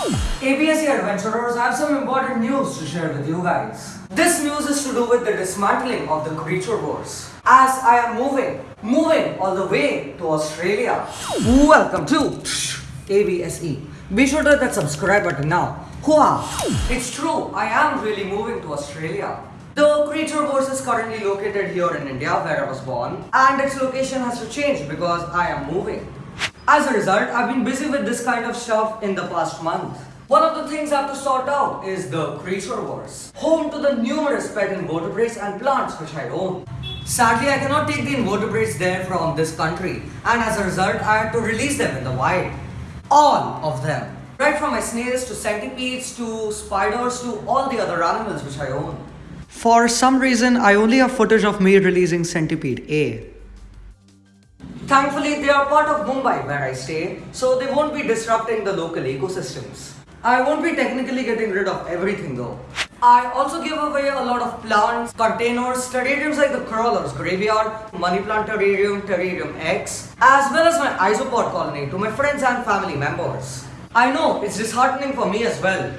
ABSC adventurers I have some important news to share with you guys. This news is to do with the dismantling of the creature verse. As I am moving, moving all the way to Australia. Welcome to ABSE. Be sure to hit that subscribe button now. Hua! It's true, I am really moving to Australia. The creature verse is currently located here in India where I was born and its location has to change because I am moving. As a result, I've been busy with this kind of stuff in the past month. One of the things I have to sort out is the creature verse, home to the numerous pet invertebrates and plants which I own. Sadly, I cannot take the invertebrates there from this country and as a result, I had to release them in the wild. All of them. Right from my snails to centipedes to spiders to all the other animals which I own. For some reason, I only have footage of me releasing Centipede A. Thankfully, they are part of Mumbai where I stay, so they won't be disrupting the local ecosystems. I won't be technically getting rid of everything though. I also give away a lot of plants, containers, terrariums like the crawlers, graveyard, money plant terrarium, terrarium X, as well as my isopod colony to my friends and family members. I know, it's disheartening for me as well.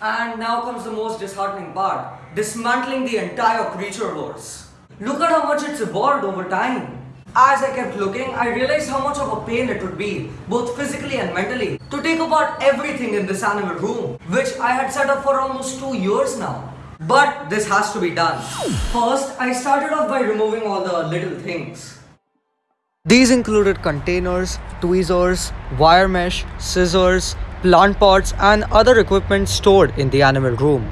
And now comes the most disheartening part, dismantling the entire creature verse. Look at how much it's evolved over time. As I kept looking, I realized how much of a pain it would be, both physically and mentally, to take apart everything in this animal room, which I had set up for almost two years now. But this has to be done. First, I started off by removing all the little things. These included containers, tweezers, wire mesh, scissors, plant pots and other equipment stored in the animal room.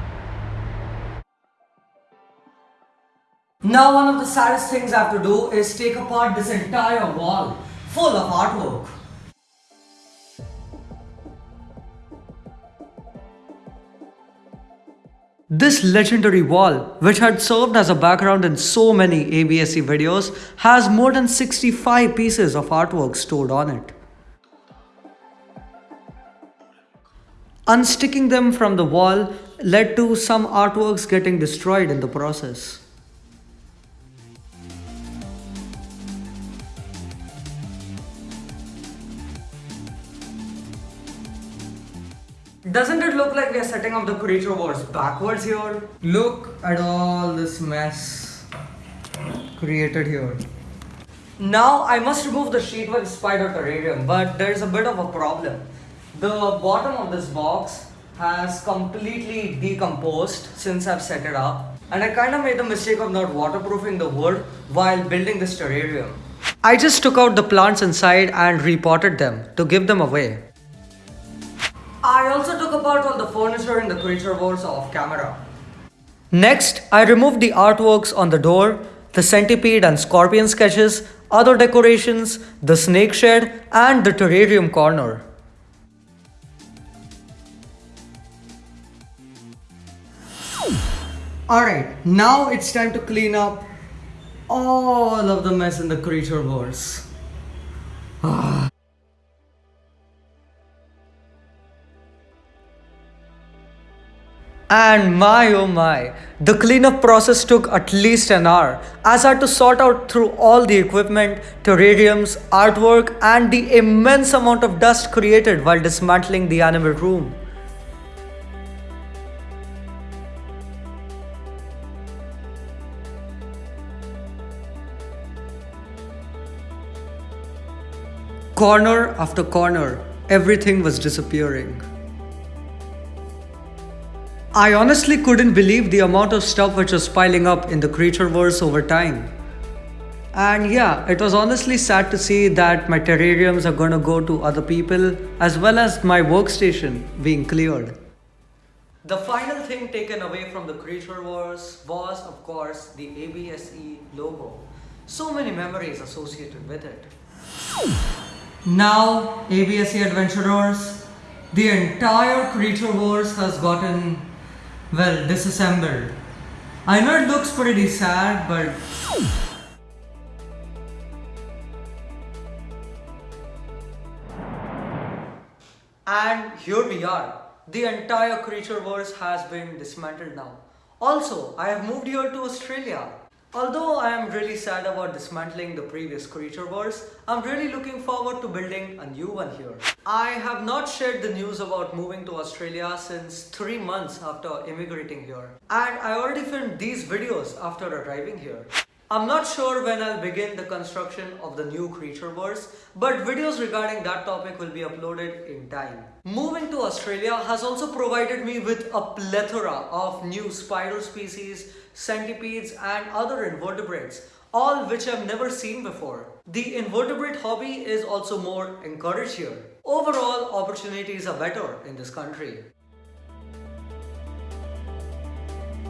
Now one of the saddest things I have to do is take apart this entire wall full of artwork. This legendary wall, which had served as a background in so many ABSC videos, has more than 65 pieces of artwork stored on it. Unsticking them from the wall led to some artworks getting destroyed in the process. Doesn't it look like we are setting up the creature verse backwards here? Look at all this mess created here. Now I must remove the sheet with spider terrarium, but there is a bit of a problem. The bottom of this box has completely decomposed since I've set it up and I kind of made the mistake of not waterproofing the wood while building this terrarium. I just took out the plants inside and repotted them to give them away. I also took apart all the furniture in the creature verse off camera. Next, I removed the artworks on the door, the centipede and scorpion sketches, other decorations, the snake shed and the terrarium corner. Alright, now it's time to clean up all of the mess in the creature verse. Ah. And my oh my, the cleanup process took at least an hour as I had to sort out through all the equipment, terrariums, artwork, and the immense amount of dust created while dismantling the animal room. Corner after corner, everything was disappearing. I honestly couldn't believe the amount of stuff which was piling up in the creature verse over time. And yeah, it was honestly sad to see that my terrariums are gonna go to other people as well as my workstation being cleared. The final thing taken away from the creature verse was of course the ABSE logo. So many memories associated with it. Now, ABSE adventurers, the entire creature verse has gotten well, disassembled. I know it looks pretty sad, but... And here we are. The entire creature verse has been dismantled now. Also, I have moved here to Australia. Although I am really sad about dismantling the previous Creature Verse, I'm really looking forward to building a new one here. I have not shared the news about moving to Australia since 3 months after immigrating here. And I already filmed these videos after arriving here. I'm not sure when I'll begin the construction of the new creature verse, but videos regarding that topic will be uploaded in time. Moving to Australia has also provided me with a plethora of new spider species, centipedes and other invertebrates, all which I've never seen before. The invertebrate hobby is also more encouraged here. Overall, opportunities are better in this country.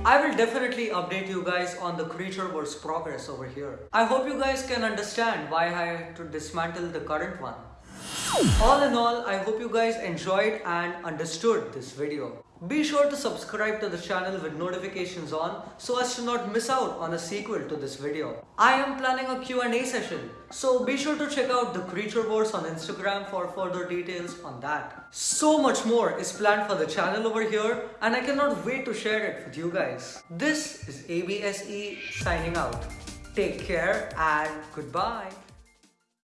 I will definitely update you guys on the creature verse progress over here. I hope you guys can understand why I had to dismantle the current one. All in all, I hope you guys enjoyed and understood this video. Be sure to subscribe to the channel with notifications on so as to not miss out on a sequel to this video. I am planning a Q&A session, so be sure to check out the Creature Verse on Instagram for further details on that. So much more is planned for the channel over here and I cannot wait to share it with you guys. This is ABSE signing out. Take care and goodbye.